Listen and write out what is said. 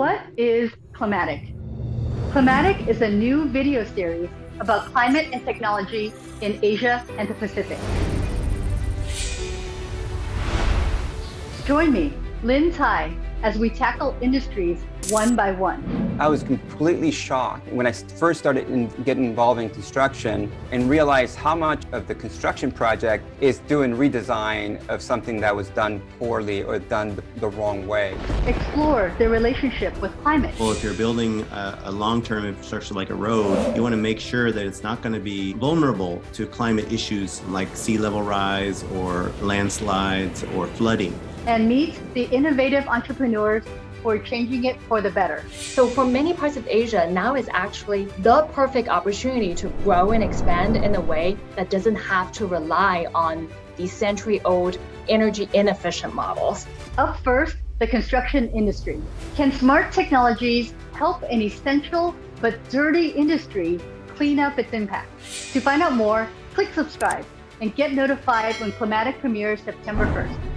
What is Climatic? Climatic is a new video series about climate and technology in Asia and the Pacific. Join me, Lynn Tai, as we tackle industries one by one. I was completely shocked when I first started in, getting involved in construction and realized how much of the construction project is doing redesign of something that was done poorly or done the, the wrong way. Explore the relationship with climate. Well, if you're building a, a long-term infrastructure like a road, you want to make sure that it's not going to be vulnerable to climate issues like sea level rise or landslides or flooding. And meet the innovative entrepreneurs for changing it for the better. So for many parts of Asia, now is actually the perfect opportunity to grow and expand in a way that doesn't have to rely on these century-old energy inefficient models. Up first, the construction industry. Can smart technologies help an essential but dirty industry clean up its impact? To find out more, click subscribe and get notified when Climatic premieres September 1st.